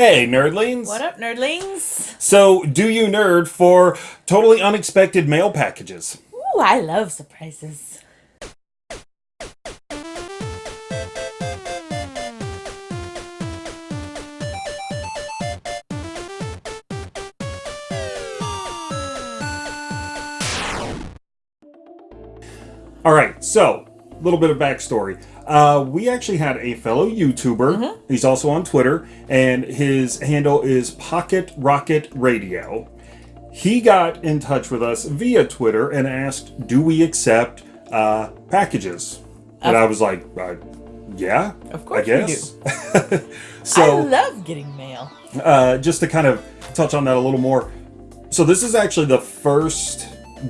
Hey, nerdlings! What up, nerdlings? So, do you nerd for totally unexpected mail packages? Ooh, I love surprises. All right, so a little bit of backstory. Uh, we actually had a fellow YouTuber. He's also on Twitter, and his handle is Pocket Rocket Radio. He got in touch with us via Twitter and asked, "Do we accept uh, packages?" And I was like, uh, "Yeah, Of course I we guess." I love getting mail. uh, just to kind of touch on that a little more. So this is actually the first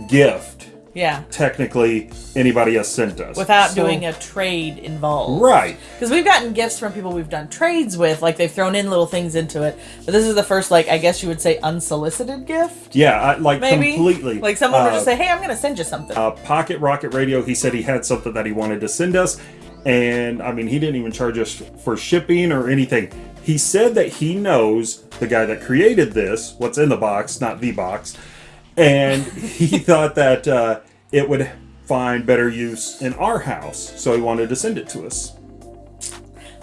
gift Yeah. technically anybody has sent us Without So- doing a trade involved. right. Because we've gotten gifts from people we've done trades with, like they've thrown in little things into it. But this is the first, like, I guess you would say unsolicited gift? Yeah, I, like Maybe? completely. Like someone would Uh, just say, hey, I'm going to send you something. uh, Pocket Rocket Radio. He said he had something that he wanted to send us, and I mean he didn't even charge us for shipping or anything. He said that he knows the guy that created this, what's in the box, not the box, and he thought that uh, it would find better use in our house, so he wanted to send it to us.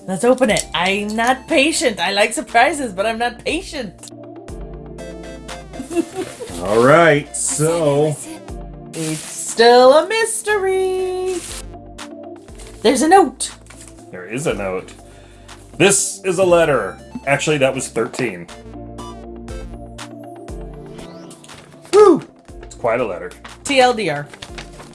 Let's open it. I'm not patient. I like surprises, but I'm not patient. All right, so It's still a mystery. There's a note. there is a note. This is a letter. Actually, that was 13. Woo! It's quite a letter. TLDR.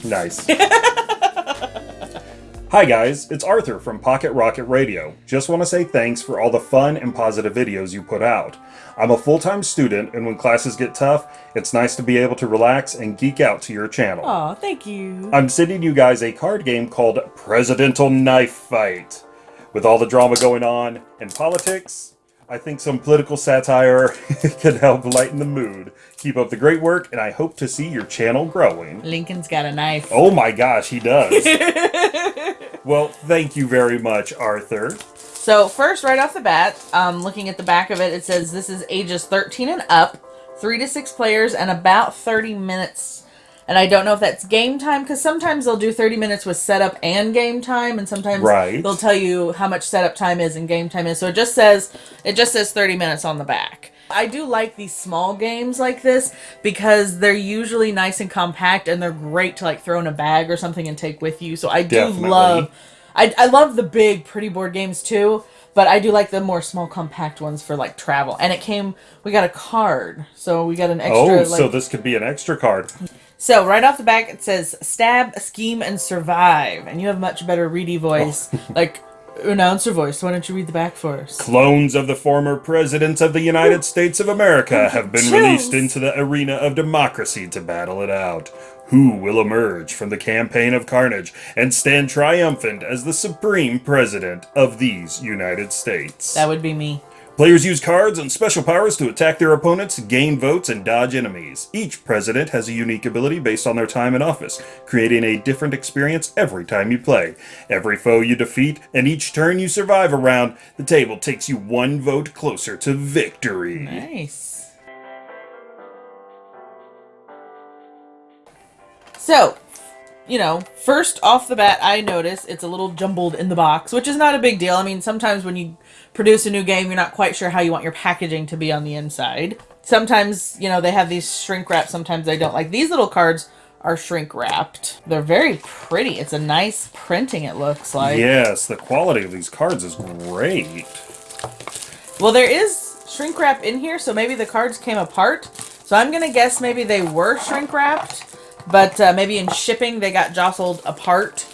Nice. Hi guys, it's Arthur from Pocket Rocket Radio. Just want to say thanks for all the fun and positive videos you put out. I'm a full-time student and when classes get tough, it's nice to be able to relax and geek out to your channel. Aw, thank you. I'm sending you guys a card game called Presidential Knife Fight. With all the drama going on in politics, I think some political satire could help lighten the mood. Keep up the great work, and I hope to see your channel growing. Lincoln's got a knife. Oh my gosh, he does. well, thank you very much, Arthur. So first, right off the bat, um, looking at the back of it, it says this is ages 13 and up, three to six players, and about 30 minutes. And I don't know if that's game time because sometimes they'll do 30 minutes with setup and game time, and sometimes Right. they'll tell you how much setup time is and game time is. So it just says it just says 30 minutes on the back. I do like these small games like this because they're usually nice and compact, and they're great to like throw in a bag or something and take with you. So I do Definitely. love I, I love the big pretty board games too, but I do like the more small compact ones for like travel. And it came we got a card. So we got an extra Oh, like so this could be an extra card. So right off the back it says stab, scheme, and survive. And you have much better reedy voice. Oh. like announcer voice. Why don't you read the back for us? Clones of the former presidents of the United States of America have been Chills. released into the arena of democracy to battle it out. Who will emerge from the campaign of carnage and stand triumphant as the supreme president of these United States? That would be me. Players use cards and special powers to attack their opponents, gain votes, and dodge enemies. Each president has a unique ability based on their time in office, creating a different experience every time you play. Every foe you defeat and each turn you survive around the table takes you one vote closer to victory. Nice. So, you know, first off the bat, I notice it's a little jumbled in the box, which is not a big deal. I mean, sometimes when you produce a new game, you're not quite sure how you want your packaging to be on the inside. Sometimes, you know, they have these shrink wrap, sometimes they don't. Like these little cards are shrink wrapped. They're very pretty. It's a nice printing, it looks like. Yes, the quality of these cards is great. Well, there is shrink wrap in here, so maybe the cards came apart. So I'm gonna guess maybe they were shrink wrapped, but uh, maybe in shipping they got jostled apart.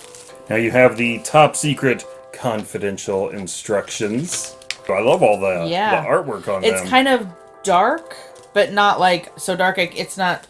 Now you have the top secret confidential instructions. I love all the, Yeah. the artwork on it. It's them. kind of dark, but not like so dark. I, it's not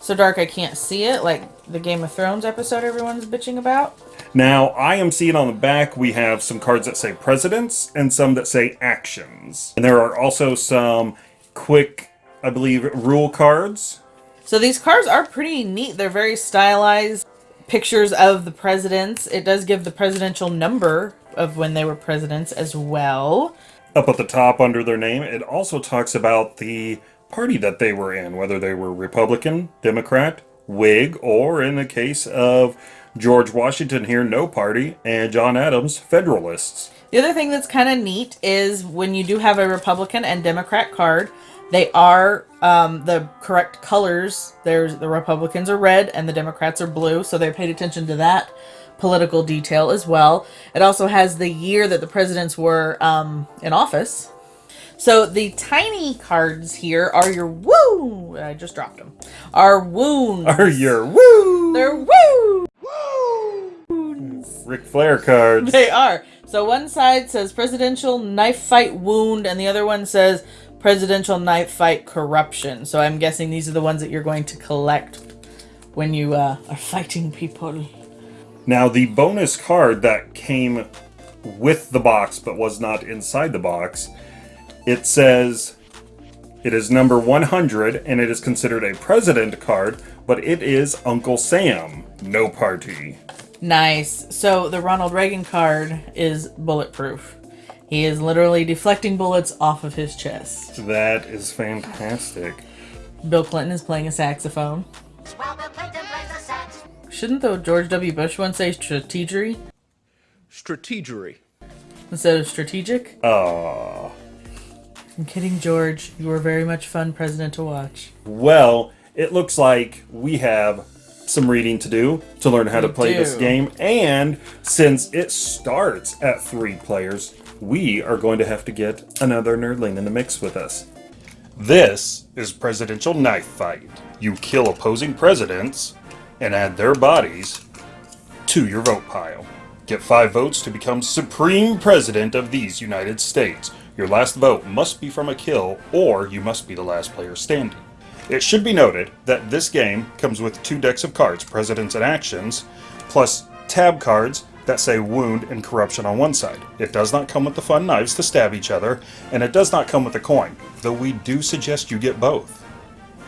so dark I can't see it, like the Game of Thrones episode everyone's bitching about. Now, I am seeing on the back we have some cards that say presidents and some that say actions. And there are also some quick, I believe, rule cards. So these cards are pretty neat. They're very stylized pictures of the presidents. It does give the presidential number of when they were presidents as well. Up at the top under their name, it also talks about the party that they were in, whether they were Republican, Democrat, Whig, or in the case of George Washington here, no party, and John Adams, Federalists. The other thing that's kind of neat is when you do have a Republican and Democrat card, they are um, the correct colors. There's the Republicans are red and the Democrats are blue, so they paid attention to that political detail as well. It also has the year that the presidents were um, in office. So the tiny cards here are your woo. I just dropped them. Are wounds. Are your woo? They're woo. Ric Flair cards. They are. So one side says presidential knife fight wound, and the other one says presidential knife fight corruption. So I'm guessing these are the ones that you're going to collect when you uh, are fighting people. Now, the bonus card that came with the box but was not inside the box, it says it is number 100 and it is considered a president card, but it is Uncle Sam, no party. Nice. So the Ronald Reagan card is bulletproof. He is literally deflecting bullets off of his chest. That is fantastic. Bill Clinton is playing a saxophone. Well, Bill Clinton plays the sax. Shouldn't the George W. Bush one say strategery Strategery. instead of strategic? Aww. I'm kidding, George. You were very much fun president to watch. Well, it looks like we have some reading to do to learn how to We play this game. And since it starts at three players, we are going to have to get another nerdling in the mix with us. This is Presidential Knife Fight. You kill opposing presidents and add their bodies to your vote pile. Get five votes to become Supreme President of these United States. Your last vote must be from a kill, or you must be the last player standing. It should be noted that this game comes with two decks of cards, Presidents and Actions, plus tab cards that say Wound and Corruption on one side. It does not come with the fun knives to stab each other, and it does not come with a coin, though we do suggest you get both.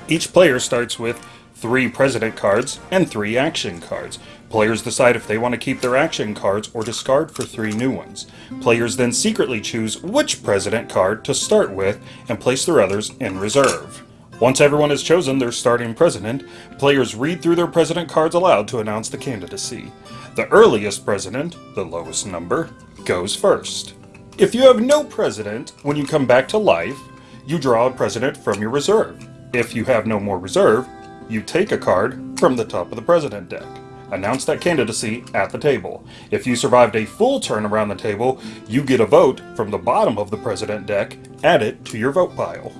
Each player starts with three president cards and three action cards. Players decide if they want to keep their action cards or discard for three new ones. Players then secretly choose which president card to start with and place their others in reserve. Once everyone has chosen their starting president, players read through their president cards aloud to announce the candidacy. The earliest president, the lowest number, goes first. If you have no president, when you come back to life, you draw a president from your reserve. If you have no more reserve, you take a card from the top of the president deck. Announce that candidacy at the table. If you survived a full turn around the table, you get a vote from the bottom of the president deck, add it to your vote pile.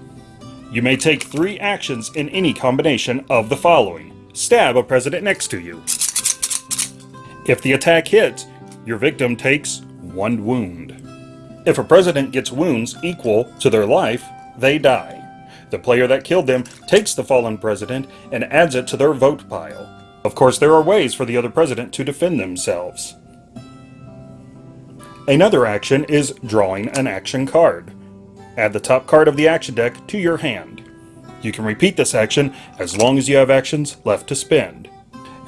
You may take three actions in any combination of the following stab a president next to you. If the attack hits, your victim takes one wound. If a president gets wounds equal to their life, they die. The player that killed them takes the fallen president and adds it to their vote pile. Of course, there are ways for the other president to defend themselves. Another action is drawing an action card. Add the top card of the action deck to your hand. You can repeat this action as long as you have actions left to spend.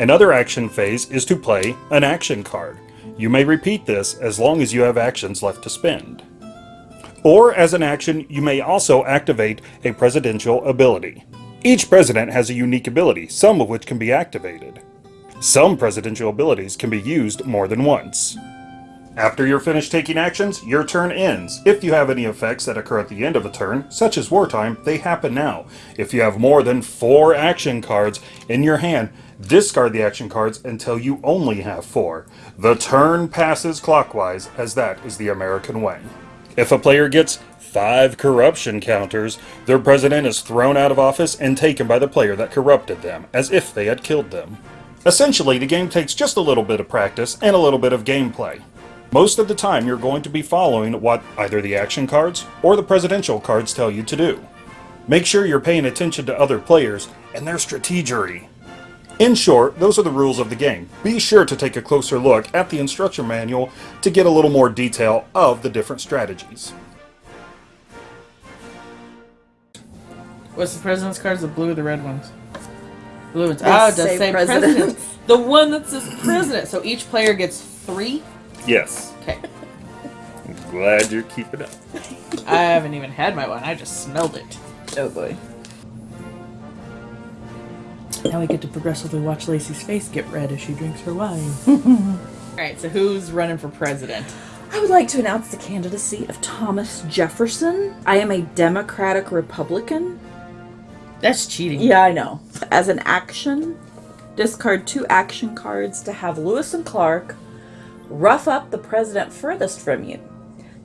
Another action phase is to play an action card. You may repeat this as long as you have actions left to spend. Or as an action, you may also activate a presidential ability. Each president has a unique ability, some of which can be activated. Some presidential abilities can be used more than once. After you're finished taking actions, your turn ends. If you have any effects that occur at the end of a turn, such as wartime, they happen now. If you have more than four action cards in your hand, discard the action cards until you only have four. The turn passes clockwise, as that is the American way. If a player gets five corruption counters, their president is thrown out of office and taken by the player that corrupted them, as if they had killed them. Essentially, the game takes just a little bit of practice and a little bit of gameplay. Most of the time, you're going to be following what either the action cards or the presidential cards tell you to do. Make sure you're paying attention to other players and their strategery. In short, those are the rules of the game. Be sure to take a closer look at the instruction manual to get a little more detail of the different strategies. What's the president's cards? The blue or the red ones? Blue ones. They oh, it does say say presidents. president. The one that says president. So each player gets three. Yes. Okay. I'm Glad you're keeping up. I haven't even had my one. I just smelled it. Oh boy. Now we get to progressively watch Lacey's face get red as she drinks her wine. All right, so who's running for president? I would like to announce the candidacy of Thomas Jefferson. I am a Democratic Republican. That's cheating. Yeah, I know. As an action, discard two action cards to have Lewis and Clark rough up the president furthest from you.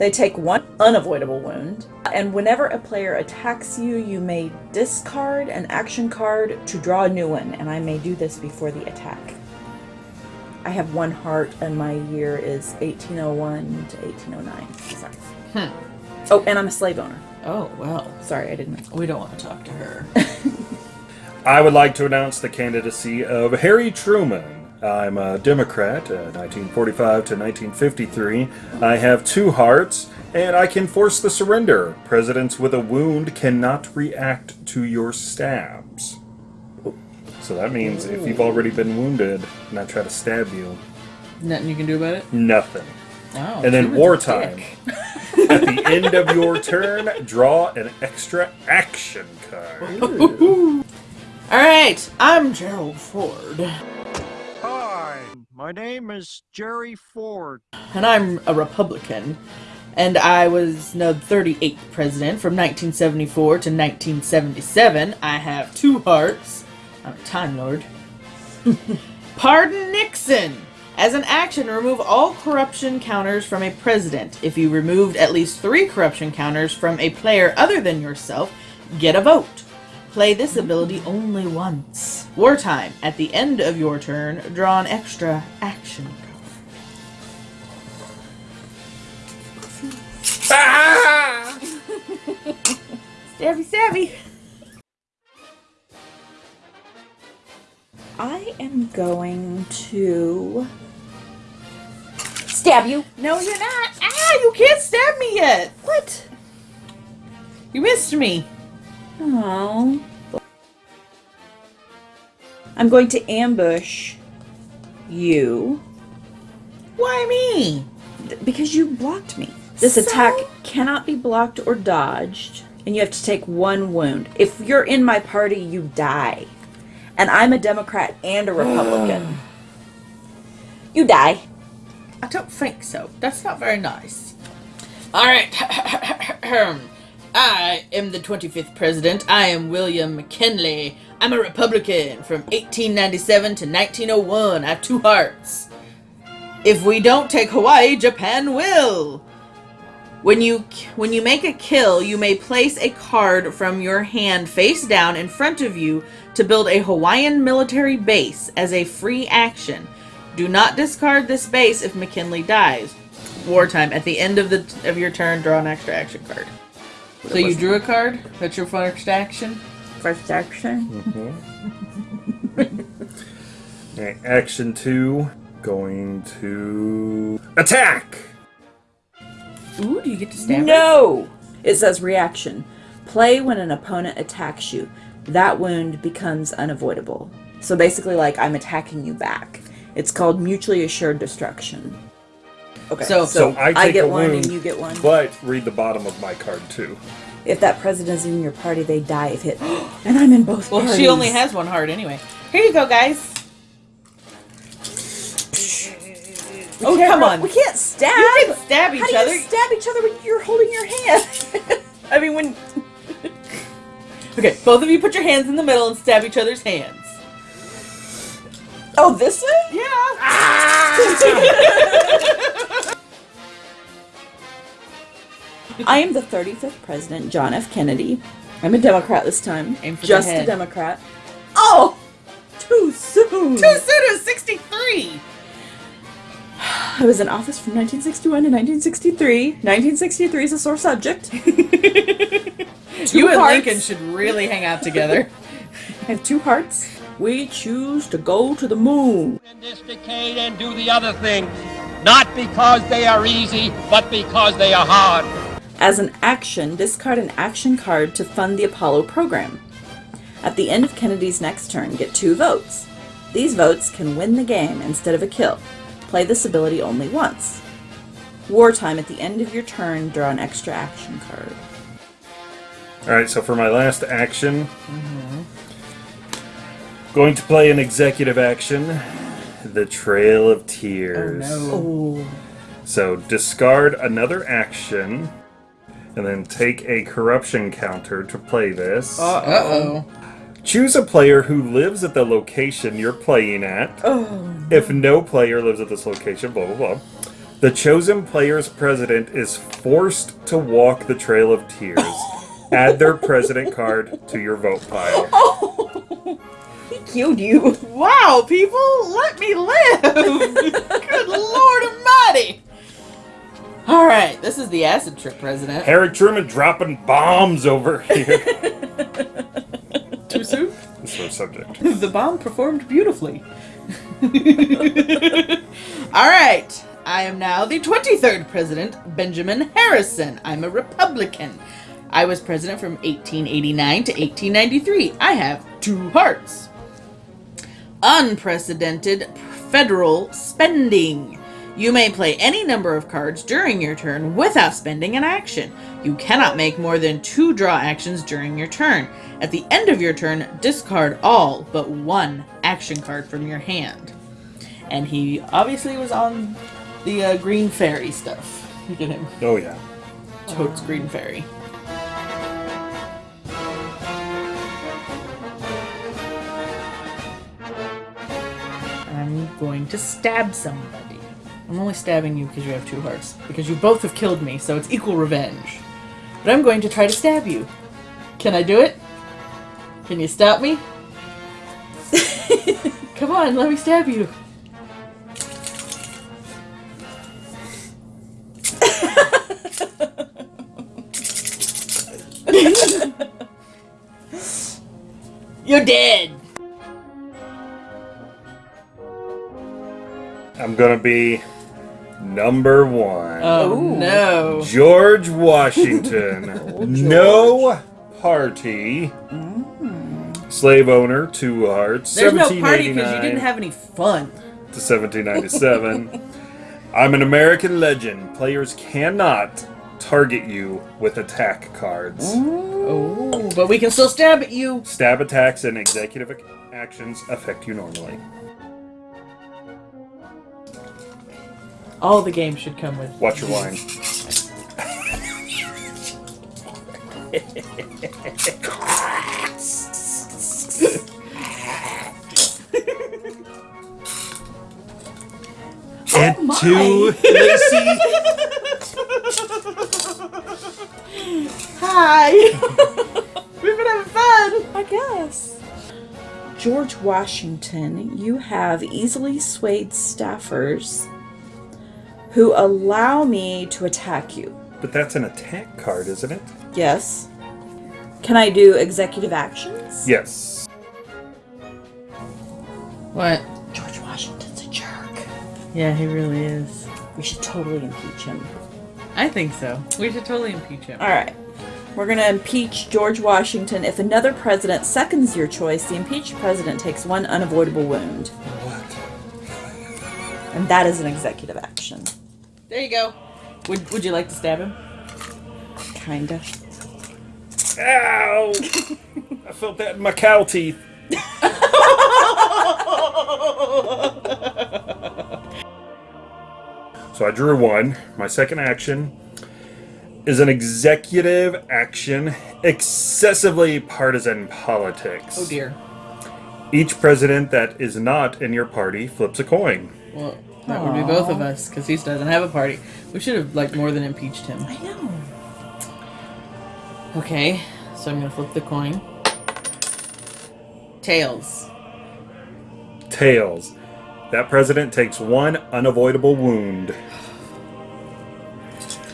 They take one unavoidable wound, and whenever a player attacks you, you may discard an action card to draw a new one, and I may do this before the attack. I have one heart, and my year is 1801 to 1809. Sorry. Hmm. Oh, and I'm a slave owner. Oh well, Sorry, I didn't. we don't want to talk to her. I would like to announce the candidacy of Harry Truman. I'm a Democrat, uh, 1945 to 1953. I have two hearts, and I can force the surrender. Presidents with a wound cannot react to your stabs. So that means if you've already been wounded and I try to stab you, Nothing you can do about it. nothing. Oh, And then wartime. At the end of your turn, draw an extra action card. All right, I'm Gerald Ford, my name is Jerry Ford. and I'm a Republican. And I was the 38th president from 1974 to 1977. I have two hearts. I'm a Time Lord. Pardon Nixon! As an action, remove all corruption counters from a president. If you removed at least three corruption counters from a player other than yourself, get a vote. Play this ability only once. Wartime. At the end of your turn, draw an extra action card. Ah! Stabby, stabby. I am going to stab you. No, you're not. Ah, you can't stab me yet. What? You missed me. Oh. I'm going to ambush you Why me? because you blocked me. This So? attack cannot be blocked or dodged, and you have to take one wound. If you're in my party, you die. And I'm a Democrat and a Republican. you die. I don't think so. That's not very nice. All right. Um, I am the 25th president. I am William McKinley. I'm a Republican from 1897 to 1901. I have two hearts. If we don't take Hawaii, Japan will. When you when you make a kill, you may place a card from your hand face down in front of you to build a Hawaiian military base as a free action. Do not discard this base if McKinley dies. Wartime. At the end of the of your turn, draw an extra action card. So you drew a card. That's your first action. First action. Mm-hmm. Okay, action two, going to attack. Ooh, do you get to stab? her? No! It says reaction. Play when an opponent attacks you. That wound becomes unavoidable. So basically, like, I'm attacking you back. It's called mutually assured destruction. Okay, So- So I take get a one wound, and you get one. But read the bottom of my card too. If that president is in your party, they die if hit. and I'm in both Well, parties. she only has one heart anyway. Here you go, guys. We Oh, come on. We can't stab. You can stab each How do other. you stab each other when you're holding your hand? I mean, when Okay, both of you put your hands in the middle and stab each other's hands. oh, this way? Yeah. I am the 35th president, John F. Kennedy. I'm a Democrat this time. Aim for the Just a. Democrat. Oh, too soon. Too soon. Is sixty-three. I was in office from 1961 to 1963. 1963 is a sore subject. You and hearts. Lincoln should really hang out together. I have two hearts. We choose to go to the moon. in this decade and do the other things, not because they are easy, but because they are hard. As an action, discard an action card to fund the Apollo program. At the end of Kennedy's next turn, get two votes. These votes can win the game instead of a kill. Play this ability only once. Wartime. At the end of your turn, draw an extra action card. All right, so for my last action, going to play an executive action, the Trail of Tears. Oh, So discard another action, and then take a corruption counter to play this. Uh oh. Choose a player who lives at the location you're playing at. Oh. If no player lives at this location, blah blah blah. The chosen player's president is forced to walk the Trail of Tears. Add their president card to your vote pile. he killed you. Wow, people, let me live! Good lord almighty! Alright, this is the acid trip president. Harry Truman dropping bombs over here. Too soon? this was subject. the bomb performed beautifully. Alright, I am now the 23rd president, Benjamin Harrison. I'm a Republican. I was president from 1889 to 1893. I have two hearts. Unprecedented federal spending. You may play any number of cards during your turn without spending an action. You cannot make more than two draw actions during your turn. At the end of your turn, discard all but one action card from your hand. And he obviously was on the uh, Green Fairy stuff. Look at him. Oh yeah. Totes Green Fairy. I'm going to stab somebody. I'm only stabbing you because you have two hearts. Because you both have killed me, so it's equal revenge. But I'm going to try to stab you. Can I do it? Can you stop me? Come on, let me stab you. You're dead. I'm gonna be number one. Oh, oh no. George Washington. Oh, no party. Hmm. Slave owner, two hearts. There's no party because you 1789 didn't have any fun. to 1797. I'm an American legend. Players cannot target you with attack cards. Oh, but we can still stab at you. Stab attacks and executive ac- actions affect you normally. All the games should come with. Watch your wine. and oh two Lacey. Hi. We've been having fun. I guess. George Washington, you have easily swayed staffers who allow me to attack you. But that's an attack card, isn't it? Yes. Can I do executive actions? Yes. What? George Washington's a jerk. Yeah, he really is. We should totally impeach him. I think so. We should totally impeach him. All right. We're going to impeach George Washington. If another president seconds your choice, the impeached president takes one unavoidable wound. What? And that is an executive action. There you go. Would Would you like to stab him? Kinda. Ow! I felt that in my cow teeth. so I drew one. My second action is an executive action, excessively partisan politics. Oh dear. Each president that is not in your party flips a coin. Well, that would be both of us because he doesn't have a party. We should have like more than impeached him. I know. Okay, so I'm gonna flip the coin. Tails. Tails. That president takes one unavoidable wound.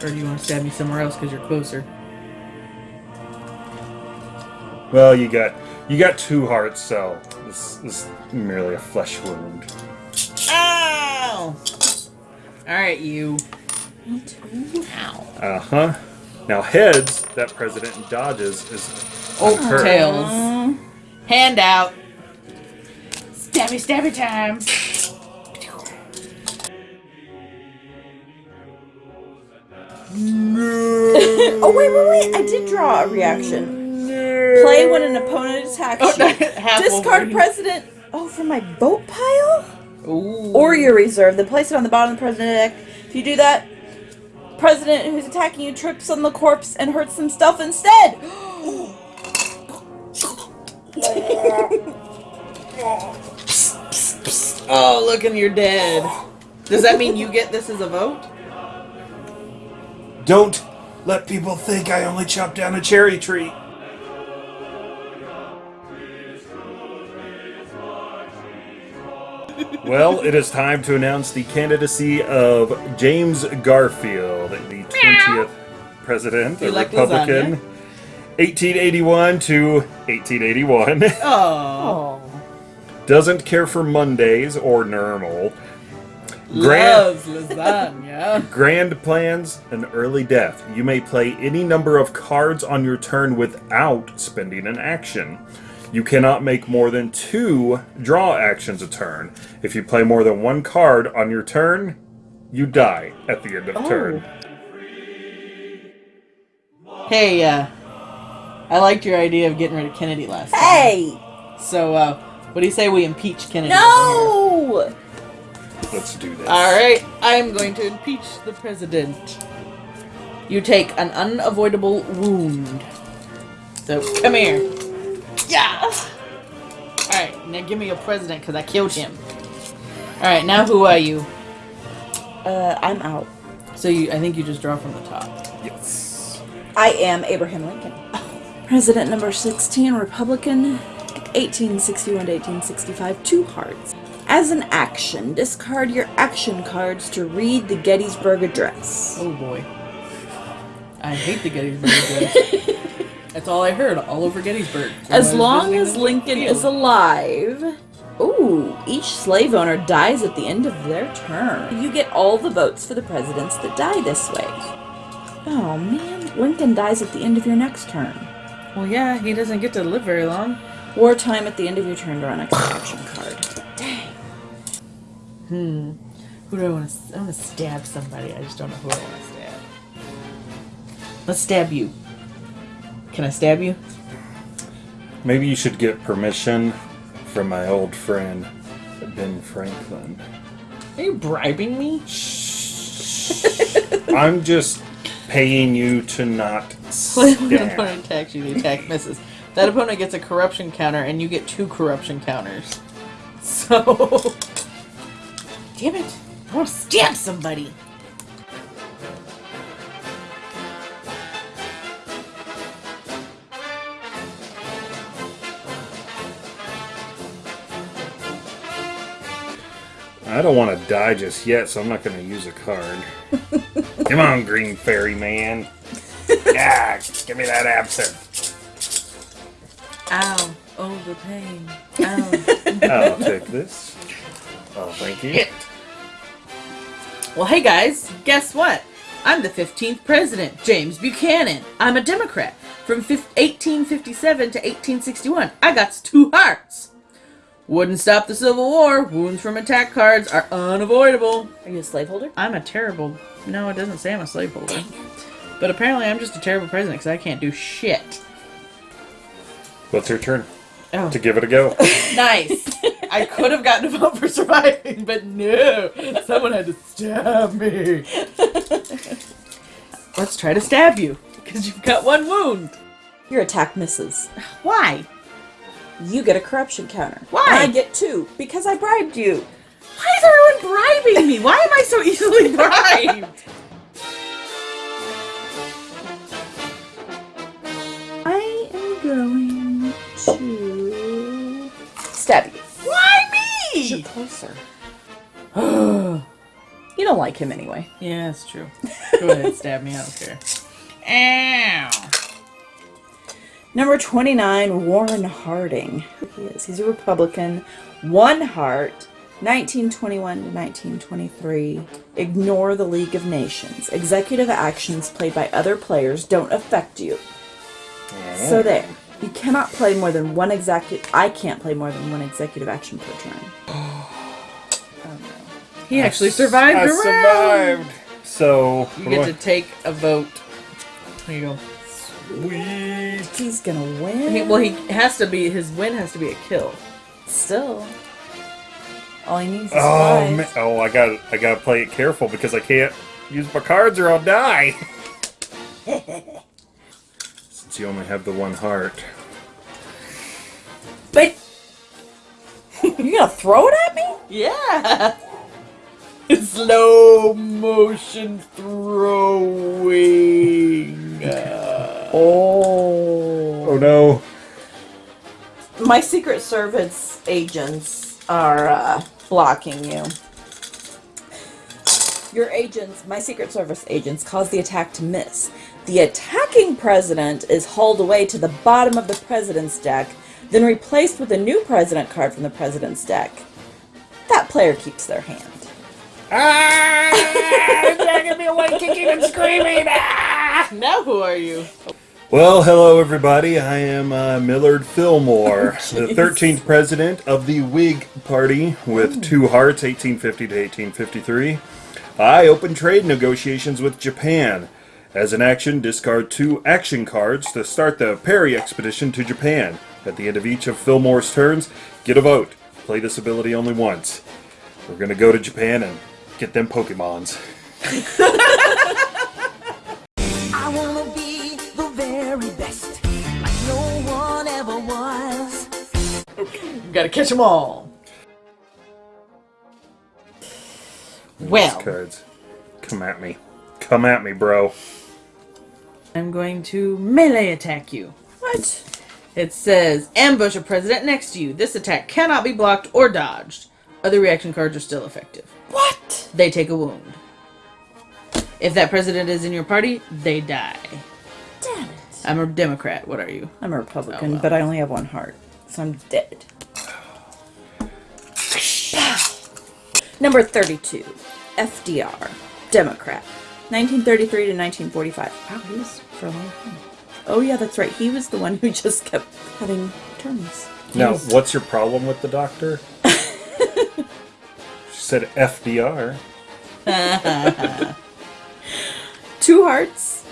Or do you want to stab me somewhere else because you're closer? Well, you got you got two hearts, so this, this is merely a flesh wound. Ow! Alright, you. Ow. Uh huh. Now heads, that president dodges is Oh, hurt. tails. Hand out. Stabby, stabby time. oh wait, wait, wait! I did draw a reaction. Play when an opponent attacks Oh, you. half Discard president. Oh, for my boat pile Ooh. or your reserve. Then place it on the bottom of the president deck. If you do that, president who's attacking you trips on the corpse and hurts himself instead. Oh, look, and you're dead. Does that mean you get this as a vote? Don't let people think I only chopped down a cherry tree. Well, it is time to announce the candidacy of James Garfield, the 20th president, a like Republican, lasagna? 1881 to 1881. Oh. Doesn't care for Mondays or normal. Grand- Loves lasagna. Grand plans, and early death. You may play any number of cards on your turn without spending an action. You cannot make more than two draw actions a turn. If you play more than one card on your turn, you die at the end of turn. hey, uh, I liked your idea of getting rid of Kennedy last time. Hey! So, uh, what do you say we impeach Kennedy? over? No! Let's do this. All right, I'm going to impeach the president. You take an unavoidable wound. So come here. Yeah. All right, now give me your president because I killed him. All right, now who are you? Uh, I'm out. So you, I think you just draw from the top. Yes. I am Abraham Lincoln. President number 16, Republican, 1861 to 1865, two hearts. As an action, discard your action cards to read the Gettysburg Address. Oh boy. I hate the Gettysburg Address. That's all I heard all over Gettysburg. when As long as Lincoln is alive. Ooh, each slave owner dies at the end of their term. You get all the votes for the presidents that die this way. Oh man, Lincoln dies at the end of your next turn. Well, yeah, he doesn't get to live very long. Wartime at the end of your turn, draw an extra action card. Dang. Hmm. Who do I want to? I want to stab somebody. I just don't know who I want to stab. Let's stab you. Can I stab you? Maybe you should get permission from my old friend, Ben Franklin. Are you bribing me? Shh. I'm just paying you to not When an stab. opponent attacks you, the attack misses. That opponent gets a corruption counter, and you get two corruption counters. So, damn it! I want to stab somebody. I don't want to die just yet, so I'm not going to use a card. Come on, Green Fairy Man. yeah, give me that absinthe. Ow! Oh, the pain. Ow! I'll take this. Oh, thank you. Well, hey guys, guess what? I'm the 15th president, James Buchanan. I'm a Democrat. From 1857 to 1861, I got two hearts. Wouldn't stop the Civil War. Wounds from attack cards are unavoidable. Are you a slaveholder? I'm a terrible. No, it doesn't say I'm a slaveholder. But apparently, I'm just a terrible president because I can't do shit. What's your turn? Oh, To give it a go. nice. I could have gotten a vote for surviving, but no. Someone had to stab me. Let's try to stab you because you've got one wound. Your attack misses. Why? You get a corruption counter. Why? And I get two because I bribed you. Why is everyone bribing me? Why am I so easily bribed? I am going to stab you. Why You're me? closer. you don't like him anyway. Yeah, that's true. Go ahead, stab me. I don't care. Ow. Number 29, Warren Harding. He is. He's a Republican. One heart. 1921 to 1923. Ignore the League of Nations. Executive actions played by other players don't affect you. So there. You cannot play more than one executive. I can't play more than one executive action per turn. He actually survived I a round. survived. So You get to take a vote. There you go. Sweet. He's gonna He, win. well, he has to be. His win has to be a kill. still. All he needs is Oh five. man. Oh, I got I got to play it careful because I can't use my cards or I'll die. Since you only have the one heart. But you gonna throw it at me? Yeah. Slow motion throwing. Oh. No. My Secret Service agents are uh, blocking you. Your agents, my Secret Service agents, cause the attack to miss. The attacking president is hauled away to the bottom of the president's deck, then replaced with a new president card from the president's deck. That player keeps their hand. Ah! Dragging me away, kicking and screaming. Ah! Now who are you? Well, hello everybody. I am uh, Millard Fillmore, the 13th president of the Whig Party with two hearts, 1850 to 1853. I opened trade negotiations with Japan. As an action, discard two action cards to start the Perry expedition to Japan. At the end of each of Fillmore's turns, get a vote. Play this ability only once. We're gonna go to Japan and get them Pokemons. gotta catch them all. Well, cards. Come at me. Come at me, bro. I'm going to melee attack you. What? It says ambush a president next to you. This attack cannot be blocked or dodged. Other reaction cards are still effective. What? They take a wound. If that president is in your party, they die. Damn it. I'm a Democrat. What are you? I'm a Republican, Oh, well. but I only have one heart, so I'm dead. Number 32, FDR, Democrat, 1933 to 1945. Wow, he was for a long time. Oh yeah, that's right. He was the one who just kept having terms. Now, what's your problem with the doctor? she said FDR. Two hearts,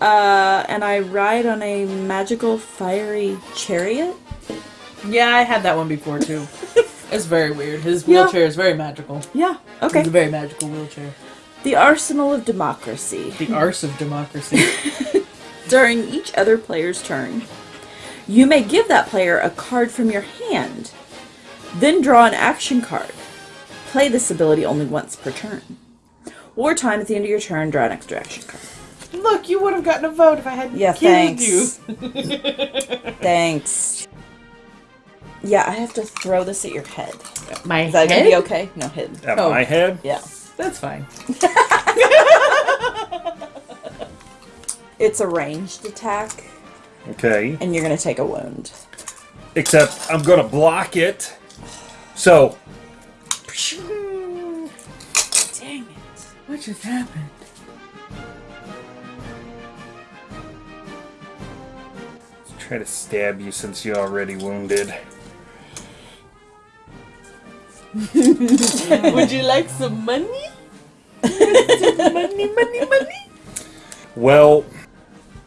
uh, and I ride on a magical fiery chariot. Yeah, I had that one before too. It's very weird. His Yeah. wheelchair is very magical. Yeah. Okay. It's a very magical wheelchair. The Arsenal of Democracy. The arse of democracy. During each other player's turn, you may give that player a card from your hand, then draw an action card. Play this ability only once per turn. Wartime at the end of your turn, draw an extra action card. Look, you would have gotten a vote if I hadn't Yeah, killed thanks. you. Thanks. Yeah, I have to throw this at your head. My Is that head? gonna be okay? No, head. At Oh. my head? Yeah. That's fine. It's a ranged attack, Okay. and you're gonna take a wound. Except I'm gonna block it. So, Dang it. What just happened? let's try to stab you since you're already wounded. Would you like some money? money, money, money. Well,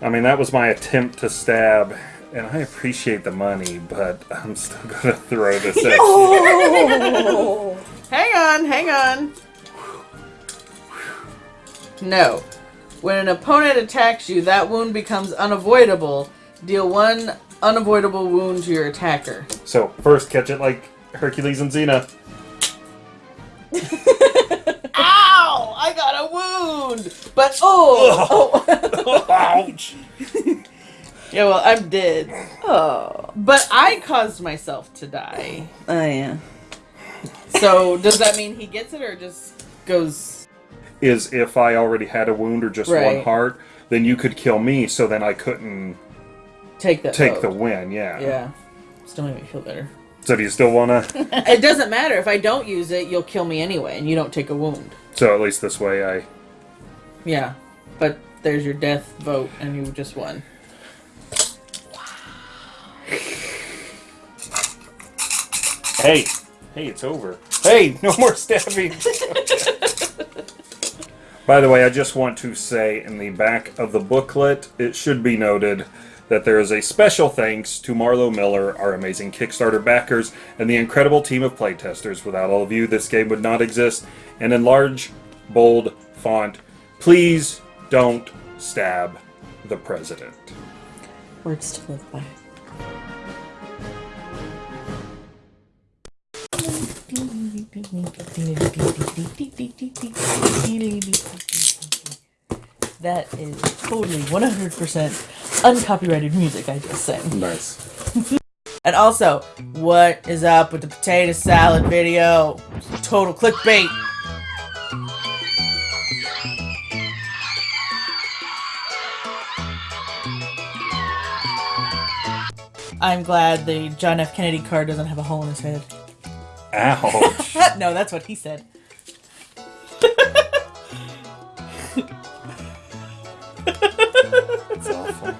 I mean, that was my attempt to stab, and I appreciate the money, but I'm still gonna throw this at you. Hang on, hang on. No. When an opponent attacks you, that wound becomes unavoidable. Deal one unavoidable wound to your attacker. So, first, catch it like Hercules and Xena. Ow! I got a wound! But oh! oh. Ouch! Yeah, well, I'm dead. oh. But I caused myself to die. Oh yeah. So does that mean he gets it or just goes Is if I already had a wound or just one heart, then you could kill me, so then I couldn't take that take the win, yeah. Yeah. Still make me feel better. So do you still wanna? it doesn't matter. If I don't use it, you'll kill me anyway, and you don't take a wound. so at least this way I. Yeah. But there's your death vote, and you just won. Hey! Hey, it's over. Hey, no more stabbing! By the way, I just want to say in the back of the booklet, it should be noted that there is a special thanks to Marlo Miller, our amazing Kickstarter backers, and the incredible team of playtesters. Without all of you, this game would not exist. And in large, bold font, please don't stab the president. Words to live by. That is totally 100% uncopyrighted music I just say. Nice. and also, what is up with the potato salad video? Total clickbait. I'm glad the John F. Kennedy car doesn't have a hole in his head. Ouch. no, that's what he said. that's awful.